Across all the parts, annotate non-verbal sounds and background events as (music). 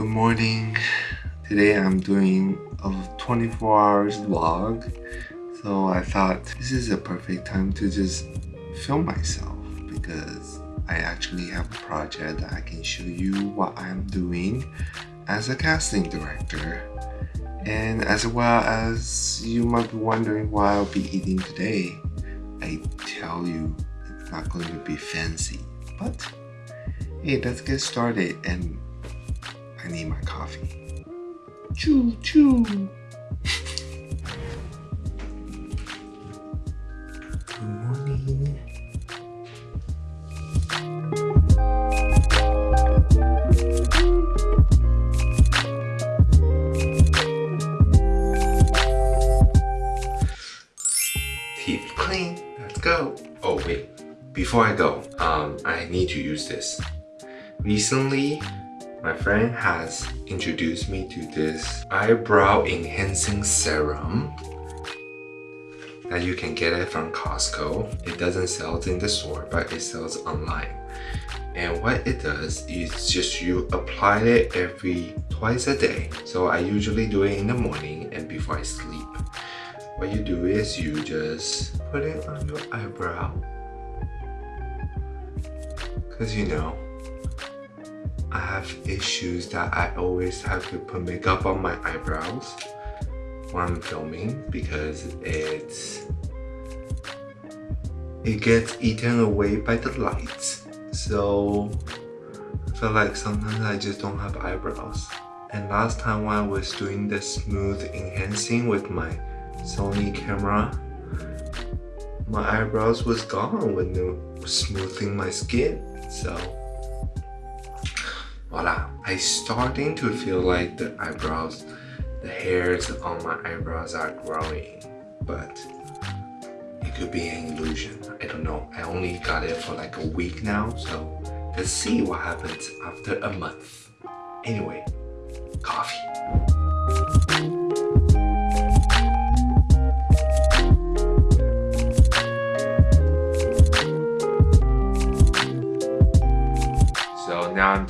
Good morning. Today I'm doing a 24 hours vlog. So I thought this is a perfect time to just film myself because I actually have a project that I can show you what I'm doing as a casting director. And as well as you might be wondering what I'll be eating today, I tell you it's not going to be fancy. But hey, let's get started and I need my coffee. Choo choo! Good morning. Teeth clean. Let's go. Oh wait, before I go, um, I need to use this. Recently, my friend has introduced me to this eyebrow enhancing serum that you can get it from Costco. It doesn't sell in the store, but it sells online. And what it does is just you apply it every twice a day. So I usually do it in the morning and before I sleep. What you do is you just put it on your eyebrow. Cause you know, I have issues that I always have to put makeup on my eyebrows when I'm filming because it's it gets eaten away by the lights. So I feel like sometimes I just don't have eyebrows. And last time when I was doing the smooth enhancing with my Sony camera my eyebrows was gone when they were smoothing my skin. So voila. I starting to feel like the eyebrows the hairs on my eyebrows are growing but it could be an illusion. I don't know. I only got it for like a week now so let's see what happens after a month. Anyway coffee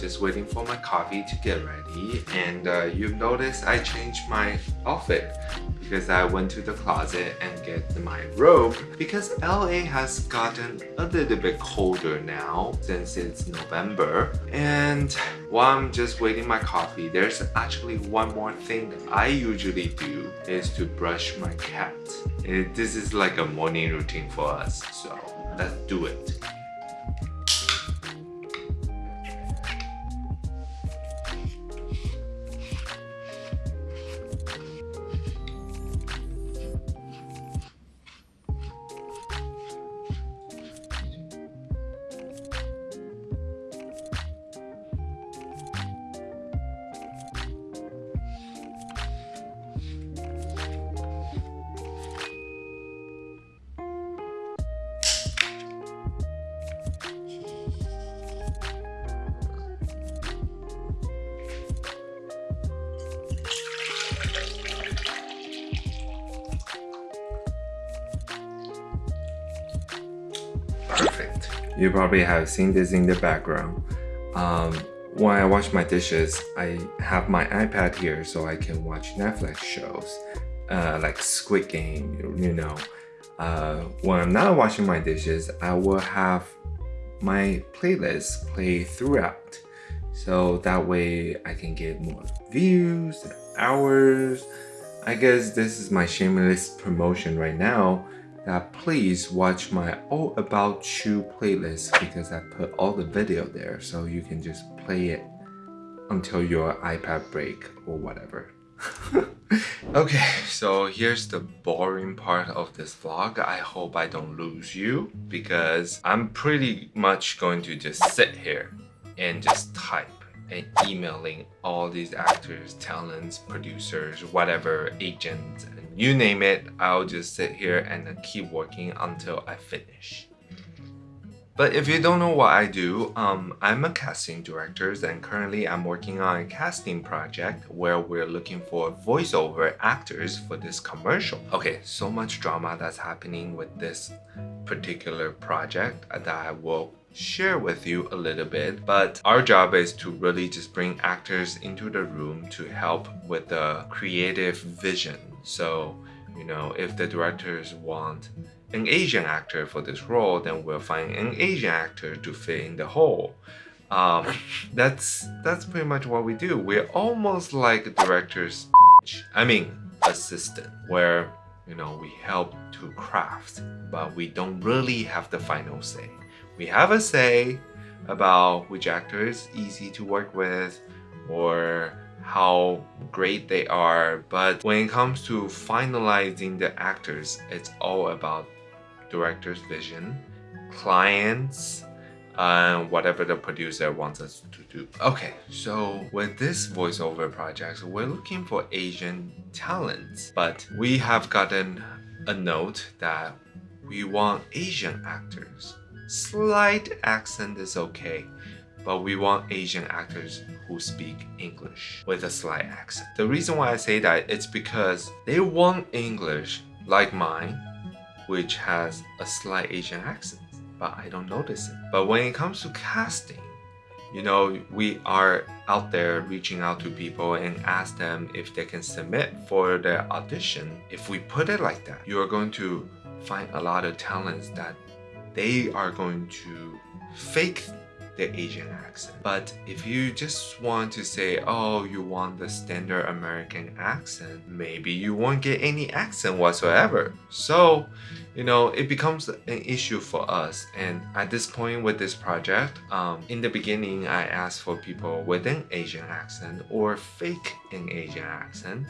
just waiting for my coffee to get ready and uh, you've noticed I changed my outfit because I went to the closet and get my robe because LA has gotten a little bit colder now since it's November and while I'm just waiting my coffee there's actually one more thing I usually do is to brush my cat. It, this is like a morning routine for us so let's do it. Perfect. You probably have seen this in the background. Um, when I wash my dishes, I have my iPad here so I can watch Netflix shows uh, like Squid Game, you know. Uh, when I'm not washing my dishes, I will have my playlist play throughout. So that way I can get more views, hours. I guess this is my shameless promotion right now that please watch my All About You playlist because I put all the video there so you can just play it until your iPad break or whatever. (laughs) okay, so here's the boring part of this vlog. I hope I don't lose you because I'm pretty much going to just sit here and just type and emailing all these actors, talents, producers, whatever, agents, you name it, I'll just sit here and keep working until I finish. But if you don't know what I do, um, I'm a casting director and currently I'm working on a casting project where we're looking for voiceover actors for this commercial. Okay, so much drama that's happening with this particular project that I will share with you a little bit but our job is to really just bring actors into the room to help with the creative vision. So you know if the directors want an Asian actor for this role then we'll find an Asian actor to fill in the hole. Um, (laughs) that's that's pretty much what we do. We're almost like directors I mean assistant where you know we help to craft but we don't really have the final say we have a say about which actor is easy to work with or how great they are. But when it comes to finalizing the actors it's all about director's vision clients and whatever the producer wants us to do. Okay, so with this voiceover project, we're looking for Asian talents, but we have gotten a note that we want Asian actors Slight accent is okay, but we want Asian actors who speak English with a slight accent. The reason why I say that it's because they want English like mine, which has a slight Asian accent, but I don't notice it. But when it comes to casting, you know, we are out there reaching out to people and ask them if they can submit for their audition. If we put it like that, you are going to find a lot of talents that they are going to fake the Asian accent. But if you just want to say, oh, you want the standard American accent, maybe you won't get any accent whatsoever. So, you know, it becomes an issue for us. And at this point with this project, um, in the beginning, I asked for people with an Asian accent or fake an Asian accent.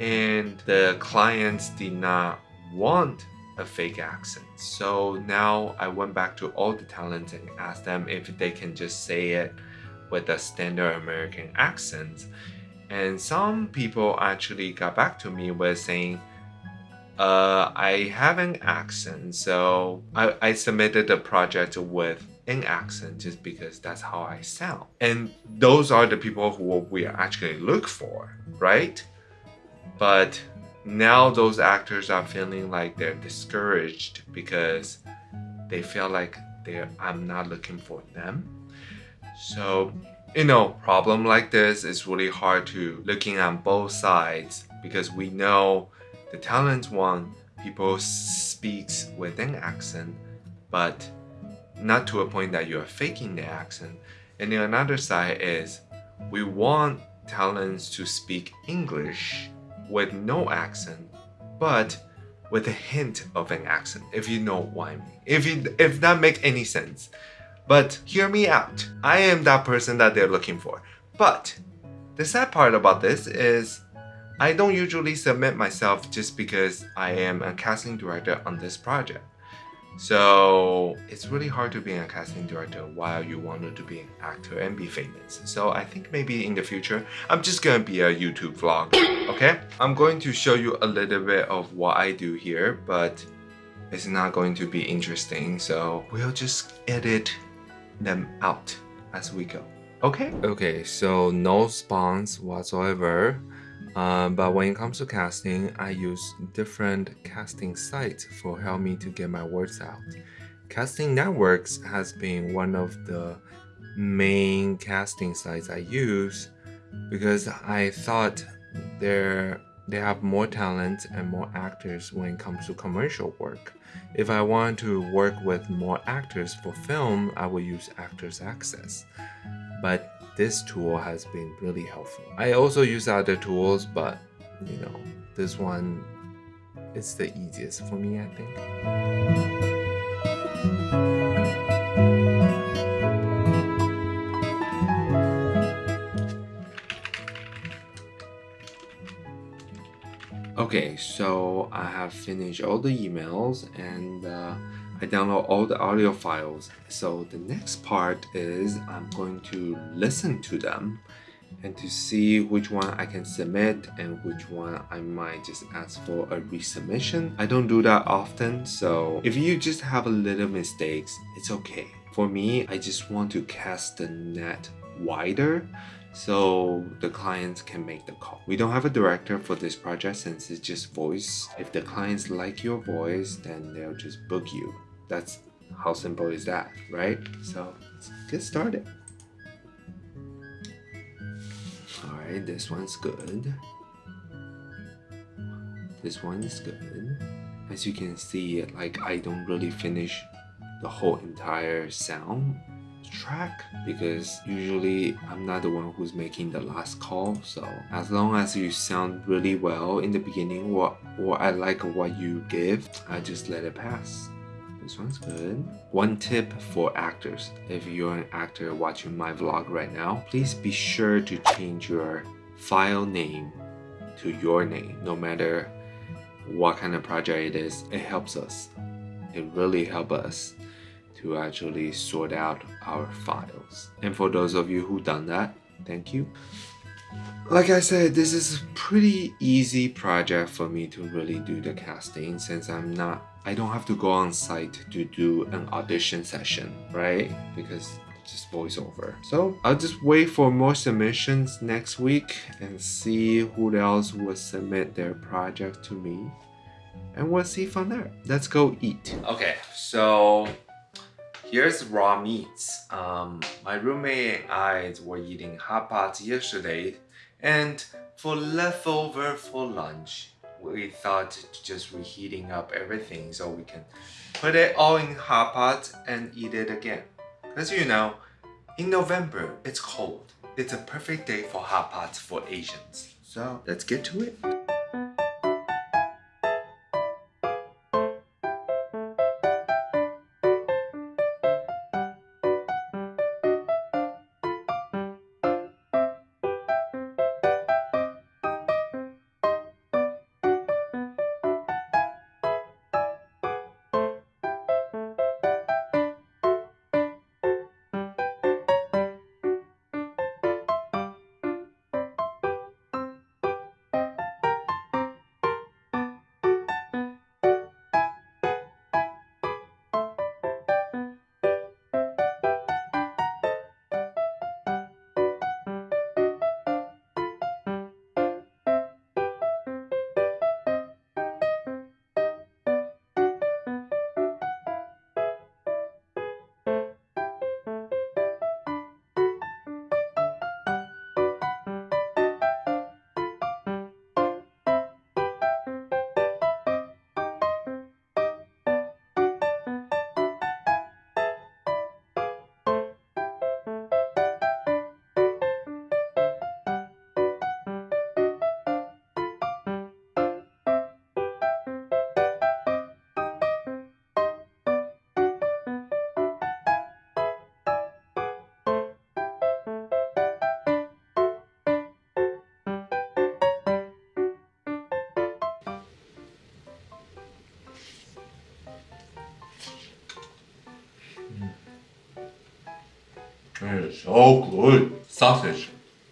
And the clients did not want a fake accent. So now I went back to all the talents and asked them if they can just say it with a standard American accent. And some people actually got back to me with saying, uh, I have an accent, so I, I submitted the project with an accent just because that's how I sound. And those are the people who we actually look for, right? But now those actors are feeling like they're discouraged because they feel like they're I'm not looking for them. So, you know, problem like this is really hard to looking on both sides because we know the talent one people speaks with an accent, but not to a point that you're faking the accent. And the another side is we want talents to speak English with no accent, but with a hint of an accent, if you know what I mean. If, you, if that make any sense. But hear me out. I am that person that they're looking for. But the sad part about this is I don't usually submit myself just because I am a casting director on this project. So it's really hard to be a casting director while you wanted to be an actor and be famous. So I think maybe in the future, I'm just gonna be a YouTube vlog, (coughs) okay? I'm going to show you a little bit of what I do here, but it's not going to be interesting. So we'll just edit them out as we go, okay? Okay, so no spawns whatsoever. Uh, but when it comes to casting, I use different casting sites for help me to get my words out. Casting Networks has been one of the main casting sites I use because I thought they're they have more talent and more actors when it comes to commercial work. If I want to work with more actors for film, I will use Actors Access. But this tool has been really helpful. I also use other tools, but you know, this one is the easiest for me, I think. Okay, so I have finished all the emails and uh, I download all the audio files. So the next part is I'm going to listen to them and to see which one I can submit and which one I might just ask for a resubmission. I don't do that often, so if you just have a little mistakes, it's okay. For me, I just want to cast the net wider so the clients can make the call. We don't have a director for this project since it's just voice. If the clients like your voice, then they'll just book you. That's How simple is that, right? So let's get started. Alright, this one's good. This one is good. As you can see, like I don't really finish the whole entire sound track because usually I'm not the one who's making the last call so as long as you sound really well in the beginning or, or I like what you give I just let it pass this one's good. One tip for actors. If you're an actor watching my vlog right now, please be sure to change your file name to your name. No matter what kind of project it is, it helps us. It really helps us to actually sort out our files. And for those of you who done that, thank you. Like I said, this is a pretty easy project for me to really do the casting since I'm not I don't have to go on site to do an audition session, right? Because it's just voiceover. So I'll just wait for more submissions next week and see who else will submit their project to me. And we'll see from there. Let's go eat. Okay, so here's raw meats. Um, my roommate and I were eating hot pots yesterday and for leftover for lunch, we thought just reheating up everything so we can put it all in hot pot and eat it again. As you know, in November, it's cold. It's a perfect day for hot pots for Asians. So let's get to it. It is so good. Sausage.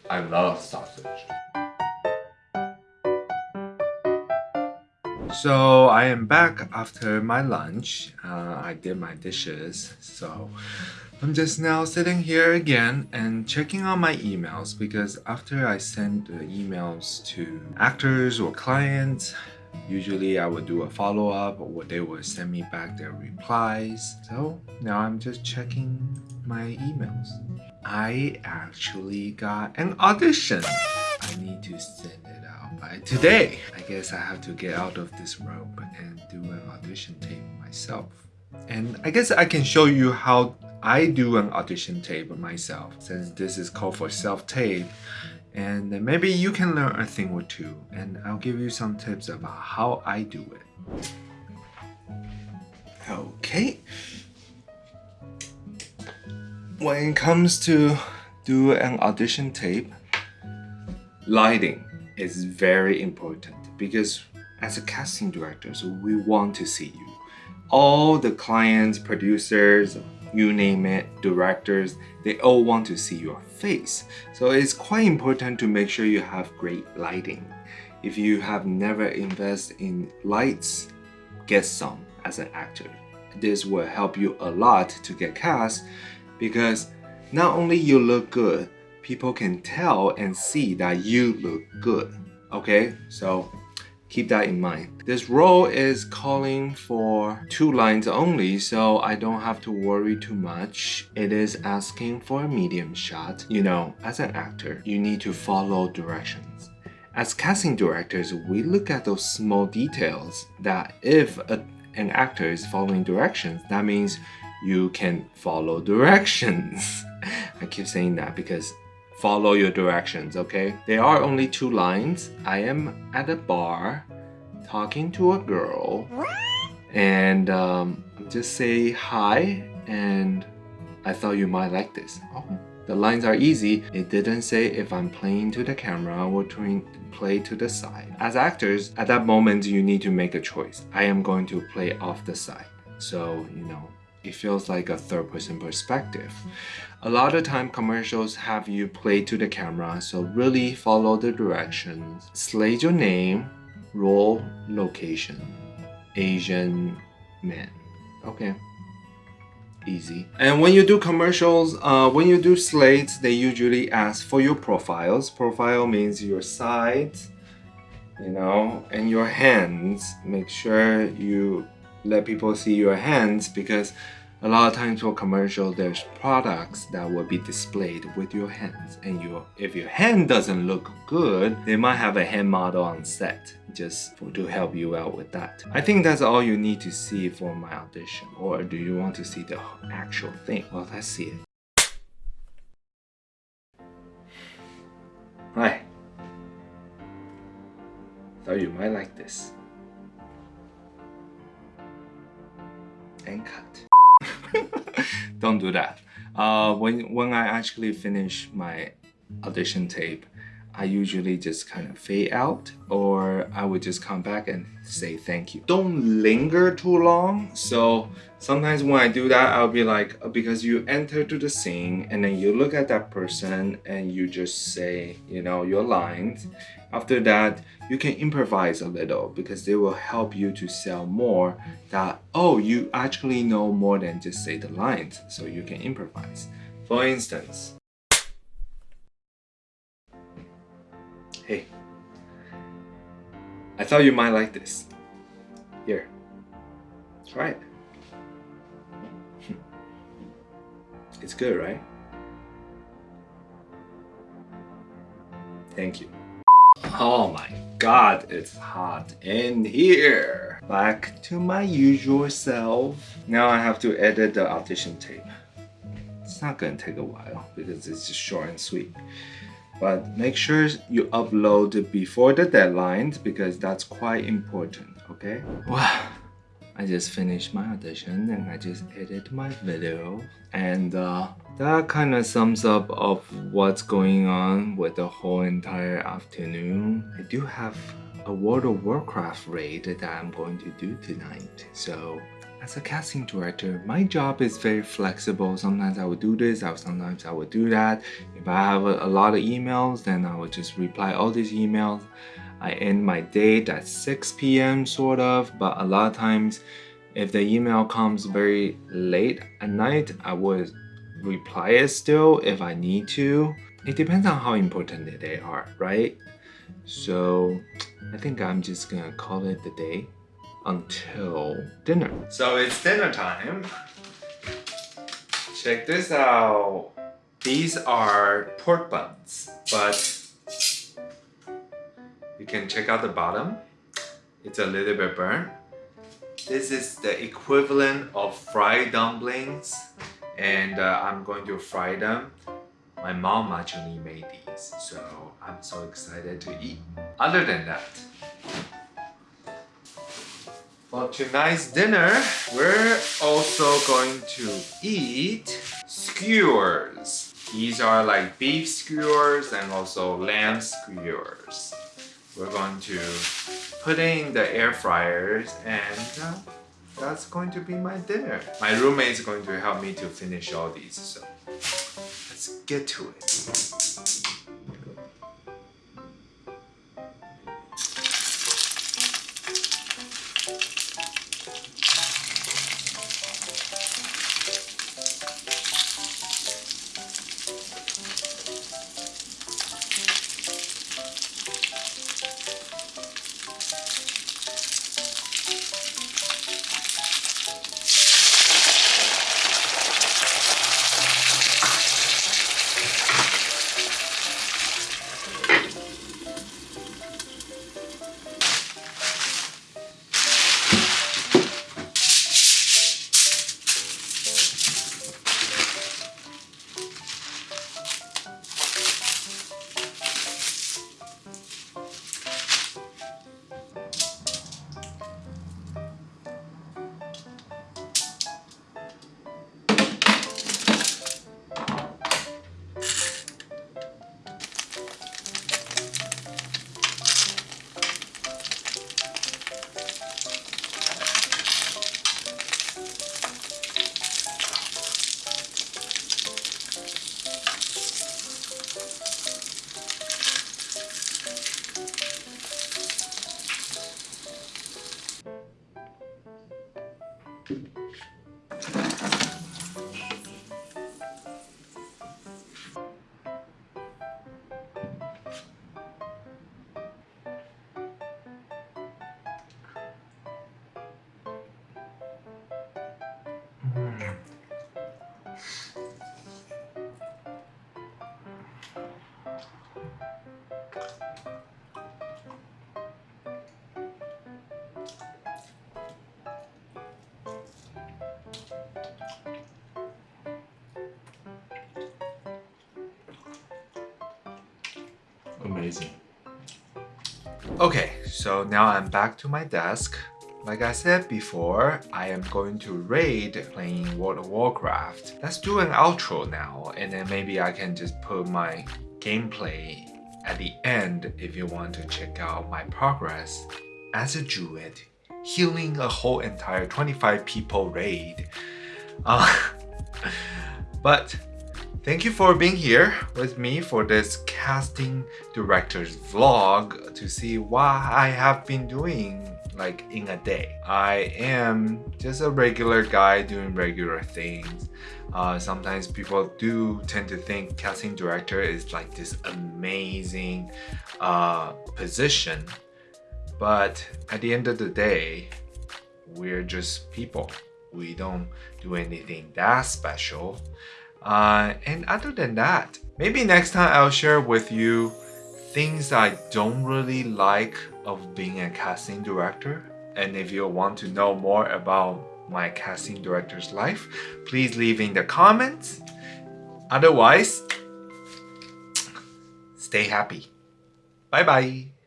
I love sausage. So I am back after my lunch. Uh, I did my dishes. So I'm just now sitting here again and checking on my emails because after I send the emails to actors or clients, Usually I would do a follow-up or they would send me back their replies. So now I'm just checking my emails. I actually got an audition. I need to send it out by today. I guess I have to get out of this robe and do an audition tape myself. And I guess I can show you how I do an audition tape myself since this is called for self-tape and maybe you can learn a thing or two and I'll give you some tips about how I do it. Okay. When it comes to do an audition tape, lighting is very important because as a casting director, so we want to see you. All the clients, producers, you name it, directors, they all want to see your face. So it's quite important to make sure you have great lighting. If you have never invested in lights, get some as an actor. This will help you a lot to get cast because not only you look good, people can tell and see that you look good. Okay, so keep that in mind. This role is calling for two lines only, so I don't have to worry too much. It is asking for a medium shot. You know, as an actor, you need to follow directions. As casting directors, we look at those small details that if a, an actor is following directions, that means you can follow directions. (laughs) I keep saying that because follow your directions, okay? There are only two lines. I am at a bar talking to a girl and um, just say hi and I thought you might like this. Oh, the lines are easy. It didn't say if I'm playing to the camera or to play to the side. As actors, at that moment, you need to make a choice. I am going to play off the side. So, you know, it feels like a third person perspective. A lot of time commercials have you play to the camera, so really follow the directions. Slate your name, role, location, Asian man. Okay easy. And when you do commercials, uh, when you do slates, they usually ask for your profiles. Profile means your sides, you know, and your hands. Make sure you let people see your hands because a lot of times for commercial, there's products that will be displayed with your hands. And your, if your hand doesn't look good, they might have a hand model on set just for, to help you out with that. I think that's all you need to see for my audition. Or do you want to see the actual thing? Well, let's see it. Hi. Thought you might like this. And cut. (laughs) Don't do that. Uh, when, when I actually finish my audition tape, I usually just kind of fade out or I would just come back and say thank you. Don't linger too long. So sometimes when I do that, I'll be like, uh, because you enter to the scene and then you look at that person and you just say, you know, your lines. After that, you can improvise a little because they will help you to sell more that, oh, you actually know more than just say the lines. So you can improvise. For instance, I thought you might like this. Here, try it. (laughs) It's good, right? Thank you. Oh my god, it's hot in here. Back to my usual self. Now I have to edit the audition tape. It's not gonna take a while because it's just short and sweet but make sure you upload before the deadlines because that's quite important okay? Wow. I just finished my audition and I just edited my video. And uh, that kind of sums up of what's going on with the whole entire afternoon. I do have a World of Warcraft raid that I'm going to do tonight. So as a casting director, my job is very flexible. Sometimes I would do this, sometimes I would do that. If I have a, a lot of emails, then I would just reply all these emails. I end my date at 6 p.m. sort of, but a lot of times if the email comes very late at night, I would reply it still if I need to. It depends on how important they are, right? So I think I'm just gonna call it the day until dinner. So it's dinner time. Check this out. These are pork buns, but you can check out the bottom. It's a little bit burnt. This is the equivalent of fried dumplings and uh, I'm going to fry them. My mom actually made these, so I'm so excited to eat. Other than that, for tonight's dinner, we're also going to eat skewers. These are like beef skewers and also lamb skewers. We're going to put in the air fryers and uh, that's going to be my dinner. My roommate is going to help me to finish all these, so let's get to it. Amazing. Okay, so now I'm back to my desk. Like I said before, I am going to raid playing World of Warcraft. Let's do an outro now, and then maybe I can just put my gameplay at the end if you want to check out my progress as a druid, healing a whole entire 25 people raid. Uh, (laughs) but Thank you for being here with me for this casting director's vlog to see what I have been doing like in a day. I am just a regular guy doing regular things. Uh, sometimes people do tend to think casting director is like this amazing uh, position. But at the end of the day, we're just people. We don't do anything that special. Uh, and other than that, maybe next time I'll share with you things I don't really like of being a casting director. And if you want to know more about my casting director's life, please leave in the comments. Otherwise, stay happy. Bye bye.